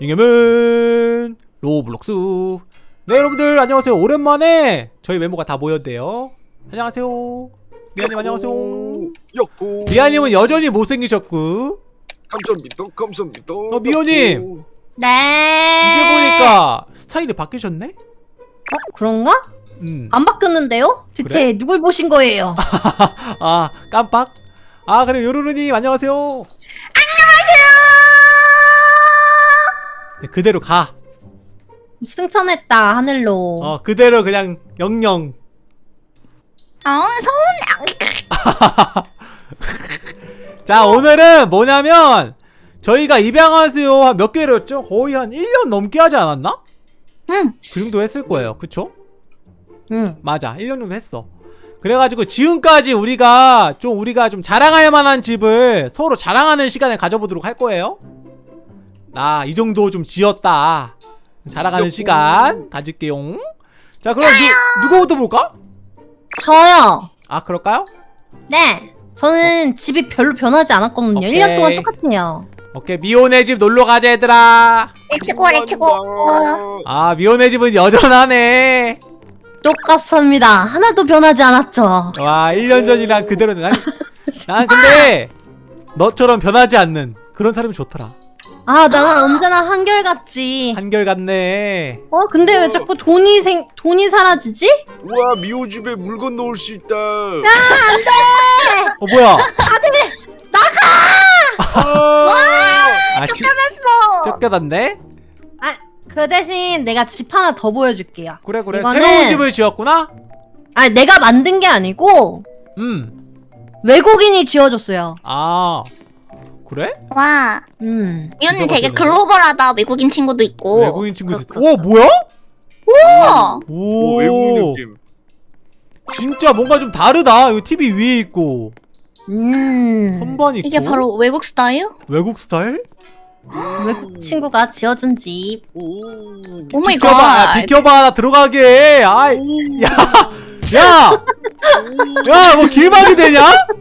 잉여맨 로블록스 네 여러분들 안녕하세요 오랜만에 저희 멤버가 다 모였대요 안녕하세요 리아님 안녕하세요 리아님은 여전히 못생기셨고 감사합니다 감사합니다 어, 미호님. 네. 이제 보니까 스타일이 바뀌셨네? 어, 그런가? 음. 안 바뀌었는데요? 대체 누굴 보신 거예요? 아 깜빡 아 그래 요루루님 안녕하세요. 그대로 가 승천했다 하늘로. 어, 그대로 그냥 영영 아, 서운해. 자 오늘은 뭐냐면 저희가 입양하세요 한 몇 개월이었죠? 거의 한 1년 넘게 하지 않았나? 응. 그 정도 했을 거예요 그쵸? 응. 맞아 1년 정도 했어 그래가지고 지금까지 우리가 좀 우리가 좀 자랑할 만한 집을 서로 자랑하는 시간을 가져보도록 할 거예요 나이 정도 좀 지었다 자랑하는 시간 가질게요 자 그럼 누, 누구부터 볼까? 저요. 아 그럴까요? 네. 저는 집이 별로 변하지 않았거든요. 오케이. 1년 동안 똑같아요. 오케이 미호네 집 놀러 가자 얘들아 레츠고 레츠고. 아 미호네 집은 여전하네 똑같습니다. 하나도 변하지 않았죠. 와 1년 전이랑 그대로네 난, 난 근데 너처럼 변하지 않는 그런 사람이 좋더라 아, 나는 언제나 한결같지. 한결같네 어, 근데 왜 자꾸 돈이 생 돈이 사라지지? 우와 미호 집에 물건 넣을 수 있다 어 뭐야 아, 아 지, 어. 쫓겨났네? 아, 그 대신 내가 집 하나 더 보여줄게요. 그래 그래 이거는- 새로운 집을 지었구나? 아, 내가 만든 게 아니고 음. 외국인이 지어줬어요. 아 그래? 와, 음. 누가 되게? 글로벌하다. 외국인 친구도 있고. 외국인 친구들 그렇다. 오 뭐야? 우와. 오, 오, 외국인 느낌 진짜 뭔가 좀 다르다 이거 TV 위에 있고 음. 선반 있고 이게 바로 외국 스타일? 외국 스타일? 외국 친구가 지어준 집. 오 oh my 비켜봐 아, God. 비켜봐 나 들어가게 아이 야! 야! 야, 뭐 길막이 되냐?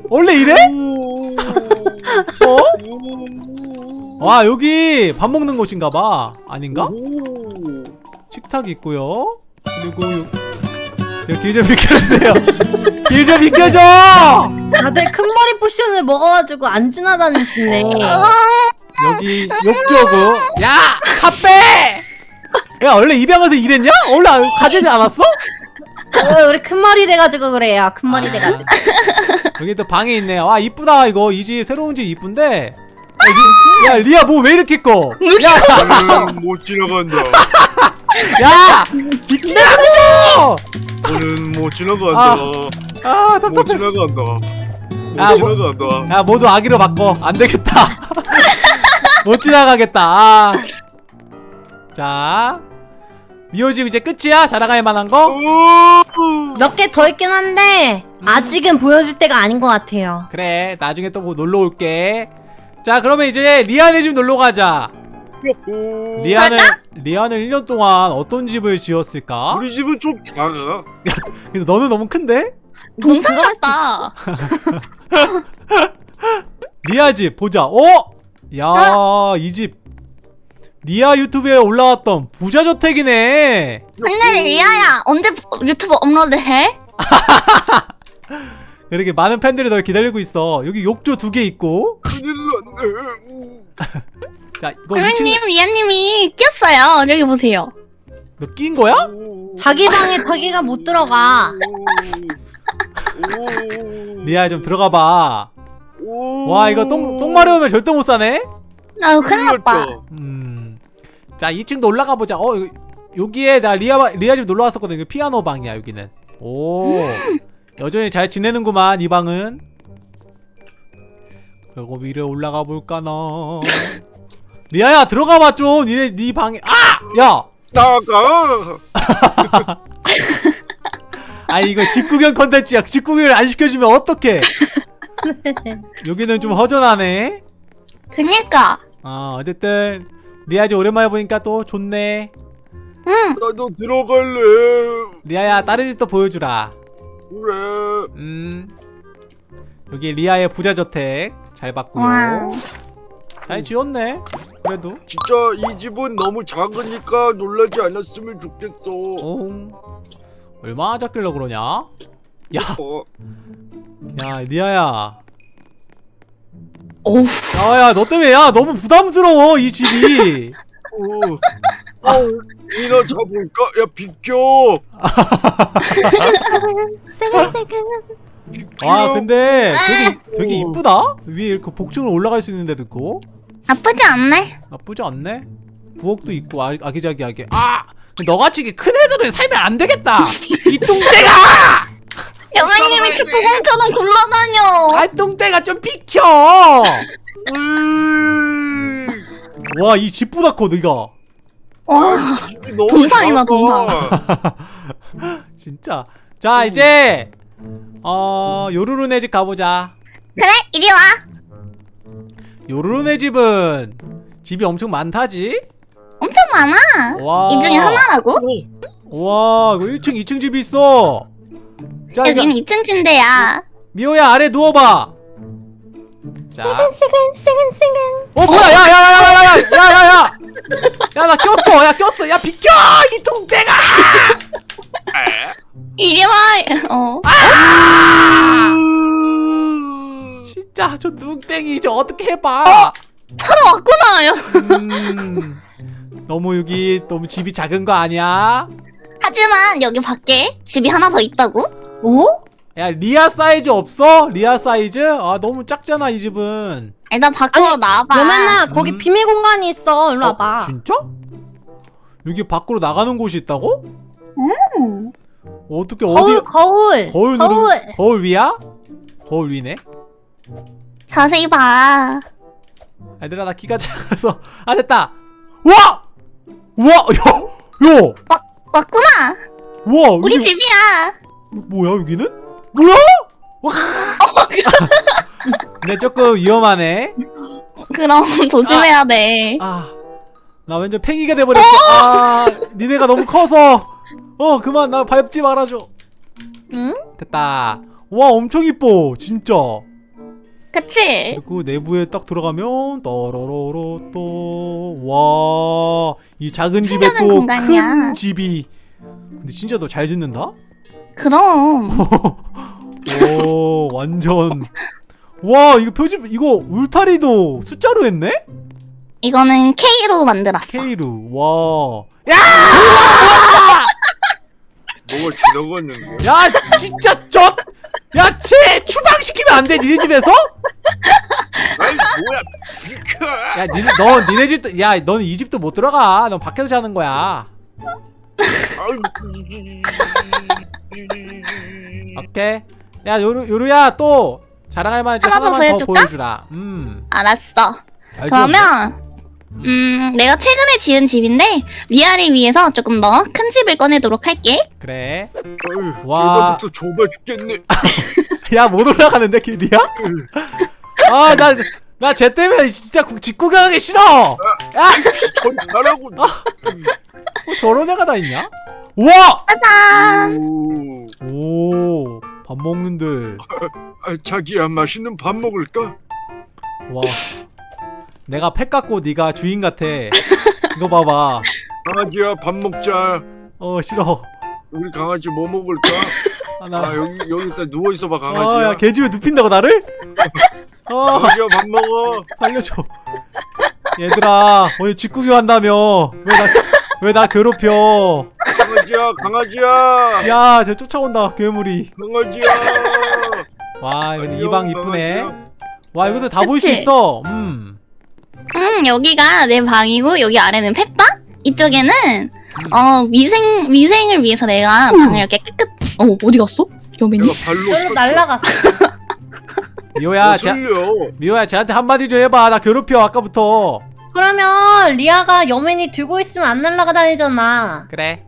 원래 이래? 어? 와, 여기 밥 먹는 곳인가 봐. 아닌가? 식탁이 있고요. 그리고 요... 길좀 비켜주세요. 길좀 비켜줘! 다들 큰 머리 쿠션을 먹어가지고 안 지나다니시네. 여기 욕조고. 야! 카페! 야, 원래 입양해서 이랬냐? 원래 안- 가지지 않았어? 어, 우리 큰 머리 돼가지고 그래요. 큰 머리 돼가지고. 여기 또 방이 있네요. 와, 이쁘다, 이거. 이 집, 새로운 집 이쁜데. 야, 리, 야, 리아, 뭐왜 이렇게 커? 야! 못 지나간다 야! 너는 못 지나간다 아, 못 답답해. 지나간다 못 아, 뭐- 지나간다 야, 모두 아기로 바꿔. 안 되겠다. 못 지나가겠다. 아. 자. 미호집 이제 끝이야? 자랑할 만한 거? 오! 몇개 더 있긴 한데 아직은 보여줄 때가 아닌 것 같아요. 그래. 나중에 또 뭐 놀러 올게. 자, 그러면 이제 리안의 집 놀러 가자. 리안은 리안은 1년 동안 어떤 집을 지었을까? 우리 집은 좀 작아 근데 너는 너무 큰데? 동상 같다. 리아 집 보자. 어? 야, 이 집 리아 유튜브에 올라왔던 부자 저택이네. 근데 리아야, 언제 유튜브 업로드해? 이렇게 많은 팬들이 널 기다리고 있어. 여기 욕조 두 개 있고. 큰일 났네 자, 이거 2층 미호님, 리아님이 꼈어요. 여기 보세요. 너 낀 거야? 자기 방에 자기가 못 들어가. 리아 좀 들어가 봐. 와, 이거 똥, 똥 마려우면 절대 못 사네? 나 큰일 났다. 음. 자, 2층도 올라가 보자. 어, 여기- 여기에 나 리아, 바- 리아 집 놀러 왔었거든. 이거 피아노 방이야, 여기는. 오. 여전히 잘 지내는구만, 이 방은. 그리고 위로 올라가 볼까나. 리아야, 들어가 봐, 좀. 니네, 니 방에. 아! 야! 나가 아, 이거 집구경 컨텐츠야. 집구경을 안 시켜주면 어떡해. 여기는 좀 허전하네. 그니까. 어, 어쨌든. 리아 집 오랜만에 보니까 또 좋네. 응. 나도 들어갈래 리아야, 다른 집도 보여주라. 그래 음. 여기 리아의 부자 저택 잘 봤고요. 와. 잘 지었네. 그래도 진짜 이 집은 너무 작으니까 놀라지 않았으면 좋겠어. 어 얼마나 작길래 그러냐 야 어, 야 리아야 오우 야야 너 때문에 야 너무 부담스러워 이 집이 어, 어, 이나 잡을까? 야 비켜. 세근세근. 와 근데 되게 되게 오. 이쁘다? 위에 이렇게 복층으로 올라갈 수 있는데도 있고. 나쁘지 않네? 나쁘지 않네? 부엌도 있고 아, 아기자기하게. 아! 너같이 큰 애들은 살면 안 되겠다! 이 똥대가! 여맨님이 축구공처럼 굴러다녀. 아 똥대가 좀 비켜! 으이, 와이 집보다 커 너가 와 동상이다, 작아. 진짜. 자 이제 어 요루루네 집 가보자. 그래 이리 와. 요루루네 집은 집이 엄청 많다지? 엄청 많아. 와. 이 중에 하나라고? 와 이거 1층 2층 집이 있어. 자 여기는 2층 침대야. 미호야 아래 누워봐 자. 세근 세근 세근. 어 뭐야? 야야야야야야야야야. 야 나 꼈어. 야 꼈어. 야 비켜 이 뚱땡아! 이리 와어. 진짜 저 뚱땡이 저 어떻게 해봐. 차로 왔구나. 야. 음, 너무 여기 너무 집이 작은 거 아니야? 하지만 여기 밖에 집이 하나 더 있다고? 오? 야 리아 사이즈 없어? 리아 사이즈? 아 너무 작잖아 이 집은 일단 밖으로 나와봐 여맨아 거기 음. 비밀 공간이 있어. 일로 와봐. 어, 진짜? 여기 밖으로 나가는 곳이 있다고? 음. 어떻게 거울 어디 거울 거울 누르 거울 위야? 거울 위네 자세히 봐 얘들아 나 키가 작아서 아 됐다 와! 와! 야! 야! 왔구나 와 우리 여기 집이야 뭐야 여기는? 뭐야? 와! 근데 조금 위험하네 그럼 조심해야 돼 아, 나 완전 팽이가 돼버렸어. 아, 니네가 너무 커서. 어, 그만 나 밟지 말아줘. 응? 됐다. 와, 엄청 이뻐, 진짜. 그치? 그리고 내부에 딱 들어가면 떠로로로 또 와, 이 작은 집에 또. 큰 집이. 근데 진짜 너 잘 짓는다? 그럼 오, 완전. 와, 이거 표지 이거 울타리도 숫자로 했네? 이거는 K로 만들었어 K루. 와. 야! 뭐가 지나갔는데? 야 진짜 저 야, 쟤 추방시키면 안 돼, 니네 집에서? 아이 뭐야 비켜. 야, 니네, 너, 니네 집도, 야, 너는 이 집도 못 들어가. 넌 밖에서 자는 거야. 오케이. 야, 요루, 요루야, 또, 자랑할 만한 집 하나 더 하나만 더 보여줄까? 보여주라. 음. 알았어 잘. 그러면 음 내가 최근에 지은 집인데 위아래 위해서 조금 더 큰 집을 꺼내도록 할게 그래. 와. 와. 계단부터 좁아 죽겠네. 야, 못 올라가는데, 길이야? 아, 나, 나 쟤 때문에 진짜 구- 집 구경하기 싫어! 야! 저리 가라고. 뭐 저런 애가 다 있냐? 우와! 짜잔 오. 오, 밥 먹는데. 아, 자기야 맛있는 밥 먹을까? 와 내가 펫 같고 네가 주인 같아 이거 봐봐 강아지야 밥 먹자. 어 싫어 우리 강아지 뭐 먹을까? 하나 아 여기 여기 다 누워 있어봐 강아지야. 어야 개집에 눕힌다고 나를? 어 강아지야 밥 먹어. 살려줘 얘들아 오늘 직구경 한다며 왜 나 왜 나 괴롭혀 강아지야 강아지야. 야 쟤 쫓아온다 괴물이 강아지야. 와 안녕, 이방 이쁘네. 와 이것도 다볼 수? 있어 음 음 여기가 내 방이고 여기 아래는 펫방 이쪽에는 어 위생 위생을 위해서 내가 방을 이렇게 깨끗 어 어디 갔어? 발로 저로. 날라갔어. 미호야 쟤, 거슬려. 미호야 쟤한테 한마디 좀 해봐 나 괴롭혀 아까부터 그러면 리아가 여맨이 들고 있으면 안 날라다니잖아. 그래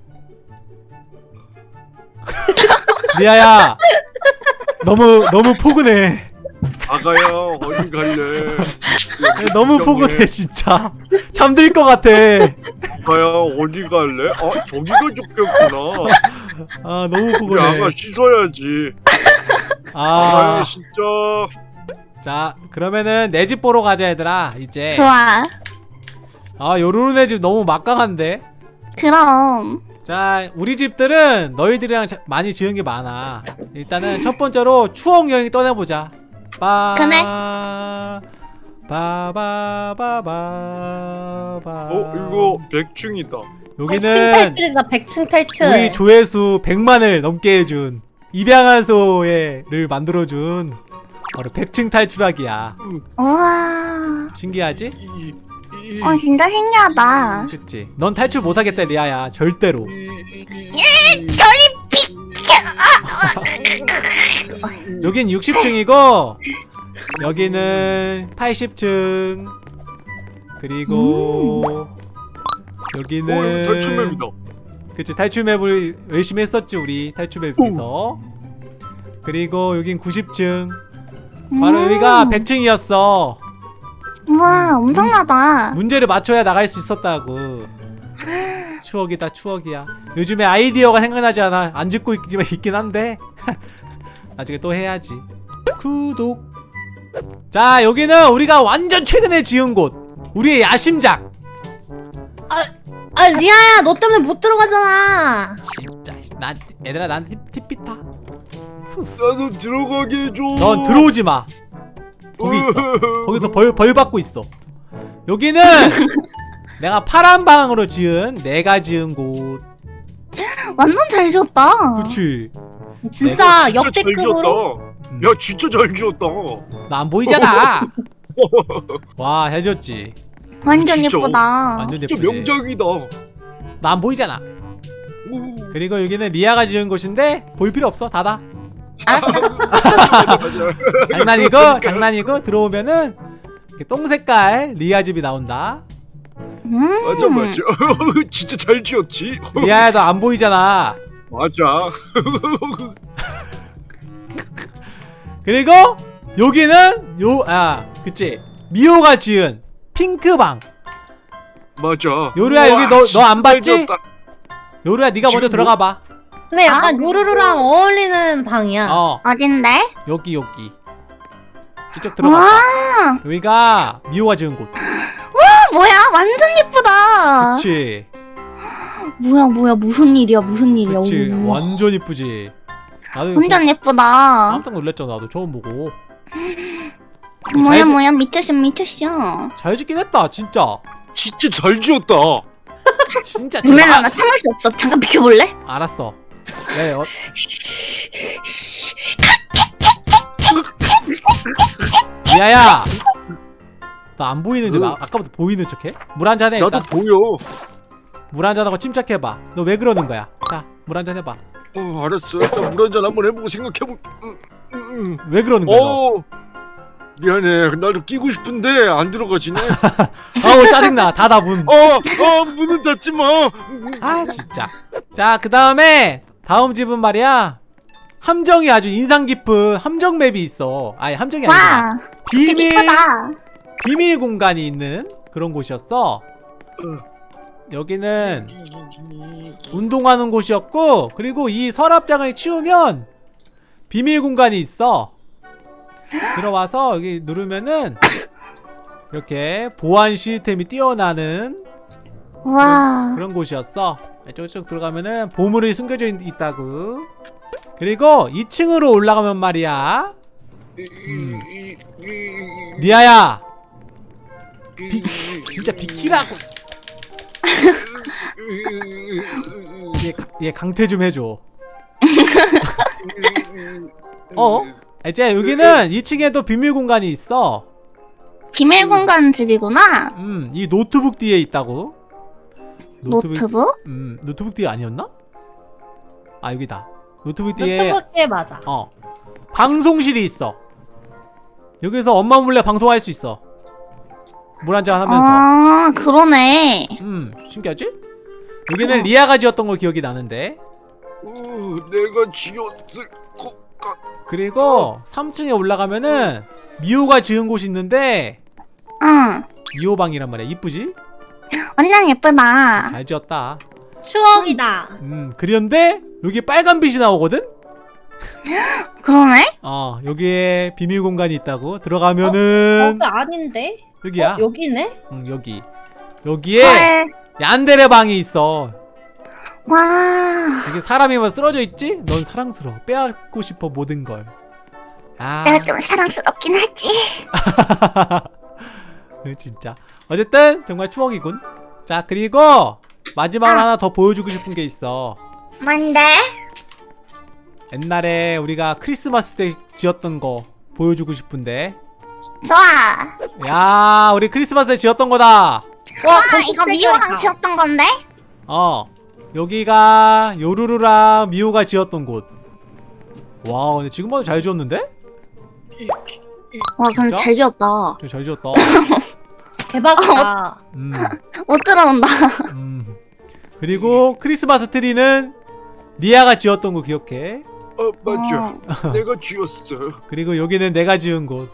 리아야 너무 너무 포근해 아가야 어디 갈래? 너무 포근해 진짜 잠들 것 같아 아가야 어디 갈래? 아 저기가 좋겠구나. 아 너무 포근해 아가 씻어야지. 아가야 아자 진짜. 그러면은 내 집 보러 가자 얘들아 이제 좋아 아 요루루네 집 너무 막강한데? 그럼. 자 우리 집들은 너희들이랑 자- 많이 지은 게 많아. 일단은 첫 번째로 추억 여행 떠나보자. 빠 그래. 바바바바바. 어 이거 백충이다. 백층 여기는 탈출이다 백층 탈출. 우리 조회수 100만을 넘게 해준 입양한 소를 만들어준 바로 100층 탈출하기야. 우와. 신기하지? 어 진짜 신기하다. 그치. 넌 탈출 못하겠다 리아야. 절대로. 이, 저리 여긴 60층이고 여기는 80층. 그리고 여기는 어 이거 탈출맵이다. 그치 탈출맵을 열심히 했었지 우리 탈출맵에서. 그리고 여긴 90층. 바로 음. 여기가 100층이었어 우와 엄청나다. 문제를 맞춰야 나갈 수 있었다고. 추억이다 추억이야. 요즘에 아이디어가 생각나지 않아 안 짓고 있지만 있긴 한데. 나중에 또 해야지. 구독. 자 여기는 우리가 완전 최근에 지은 곳. 우리의 야심작. 아 리아야 너 때문에 못 들어가잖아. 진짜 난 얘들아 팁, 팁비타. 나도 들어가게 해줘. 넌 들어오지 마 거기 있어. 거기서 벌, 벌 받고 있어. 여기는 내가 파란 방으로 지은 내가 지은 곳. 완전 잘 지었다. 그치. 진짜 잘 역대급으로. 야 진짜 잘 지었다. 나 안 보이잖아. 와 해줬지. 완전 진짜 예쁘다. 완전 진짜 예쁘지. 명작이다. 나 안 보이잖아. 오. 그리고 여기는 리아가 지은 곳인데 볼 필요 없어. 닫아 알았어. 장난이고 장난이고 들어오면은 이렇게 똥 색깔 리아 집이 나온다 음. 맞아 맞아. 진짜 잘 지었지. 리아야 너 안 보이잖아 맞아. 그리고 여기는 요아 그치 미호가 지은 핑크방 맞아. 요루야, 우와, 여기 너- 너안 잘 봤지? 요루야 네가 먼저 지금 들어가 봐 근데 약간 아. 요루루랑 어울리는 방이야. 어. 어딘데? 여기 여기. 이쪽 들어가 여기가 미호가 지은 곳. 아, 뭐야? 완전 예쁘다. 그치? 뭐야 뭐야? 무슨 일이야? 무슨 일이야? 그치? 오. 완전 이쁘지? 나도 완전 예쁘다. 깜짝 놀랐잖아. 나도 처음 보고. 뭐야 잘 뭐야? 미쳤어 미쳤어. 잘 짓긴 했다 진짜. 진짜 잘 지었다. 진짜 루멜라 나 참을 수 없어. 잠깐 비켜볼래? 아, 알았어 네, 어. 미아야 나 안 보이는데 왜 응. 아, 아까부터 보이는 척해? 물 한 잔 해 나도 일단 보여. 물 한 잔하고 침착해봐 너 왜 그러는 거야 자 물 한 잔 해봐 어 알았어. 물 한 잔 한번 해보고 생각해볼. 음, 음, 음. 왜 그러는 거야 너? 어 미안해. 나도 끼고 싶은데 안 들어가지네. 아우 짜증나 닫아 문 어, 어 문은 닫지 마. 아 진짜 자 그 다음에 다음 집은 말이야. 함정이 아주 인상 깊은 함정 맵이 있어. 아니 함정이 아니라. 비밀 비밀 공간이 있는 그런 곳이었어. 여기는 운동하는 곳이었고 그리고 이 서랍장을 치우면 비밀 공간이 있어. 들어와서 여기 누르면은 이렇게 보안 시스템이 뛰어나는 와. 그런 곳이었어. 쭉쭉 들어가면은 보물이 숨겨져 있, 있다고. 그리고 2층으로 올라가면 말이야. 음. 리아야. 비, 진짜 비키라고. 얘, 가- 얘 강퇴 좀 해줘. 어? 아, 이제 여기는 2층에도 비밀 공간이 있어. 비밀 공간 집이구나. 음, 이 노트북 뒤에 있다고 노트북? 음, 노트북 뒤에 아니었나? 아 여기다 노트북 뒤에 노트북에 맞아 어 방송실이 있어 여기서 엄마 몰래 방송할 수 있어 물 한잔 하면서 아 그러네 음 신기하지? 여기는 리아가 지었던 거 기억이 나는데 어, 내가 지었을 것 같. 그리고 3층에 올라가면은 미호가 지은 곳이 있는데 응 미호 방이란 말이야 이쁘지? 완전 예쁘다 잘 지었다 추억이다 음 그런데 여기 빨간 빛이 나오거든? 그러네? 어 여기에 비밀 공간이 있다고 들어가면은 거기 아닌데? 여기야 어, 여기네? 응 여기 여기에 헐. 얀데레 방이 있어 와. 여기 사람이만 쓰러져 있지? 넌 사랑스러워 빼앗고 싶어 모든 걸 아, 내가 좀 사랑스럽긴 하지. 진짜 어쨌든 정말 추억이군 자 그리고 마지막으로 아. 하나 더 보여주고 싶은 게 있어 뭔데? 옛날에 우리가 크리스마스 때 지었던 거 보여주고 싶은데 좋아. 야 우리 크리스마스 때 지었던 거다 와, 아, 거기 이거 미호랑. 지었던 건데? 어 여기가 요루루랑 미호가 지었던 곳와 근데 지금 봐도 잘 지었는데? 와, 그럼? 잘 지었다. 잘 지었다 대박이다. 음, 못 들어온다. 음. 그리고 크리스마스 트리는 리아가 지었던 거 기억해 어 맞아 어. 내가 지었어 그리고 여기는 내가 지은 곳.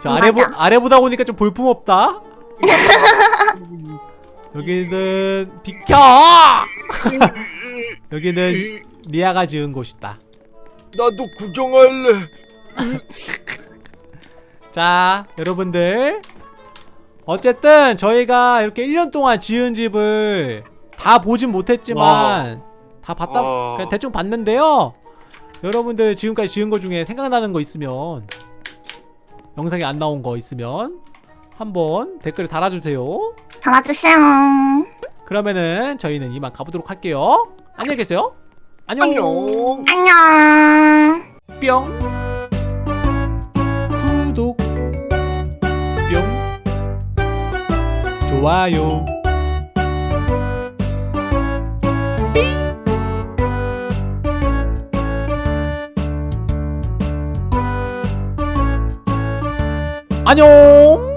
저. 아래 보 아래 보다 보니까 좀 볼품 없다. 여기는 비켜. 여기는 리아가 지은 곳이다. 나도 구경할래 자, 여러분들. 어쨌든 저희가 이렇게 1년 동안 지은 집을 다 보진 못했지만 다 봤다 와. 그냥 대충 봤는데요. 여러분들 지금까지 지은 거 중에 생각나는 거 있으면 영상에 안 나온 거 있으면 한번 댓글 달아주세요. 담아주세요. 그러면은 저희는 이만 가보도록 할게요. 안녕히 계세요. 안녕. 안녕 안녕. 뿅. 좋아요. 안녕.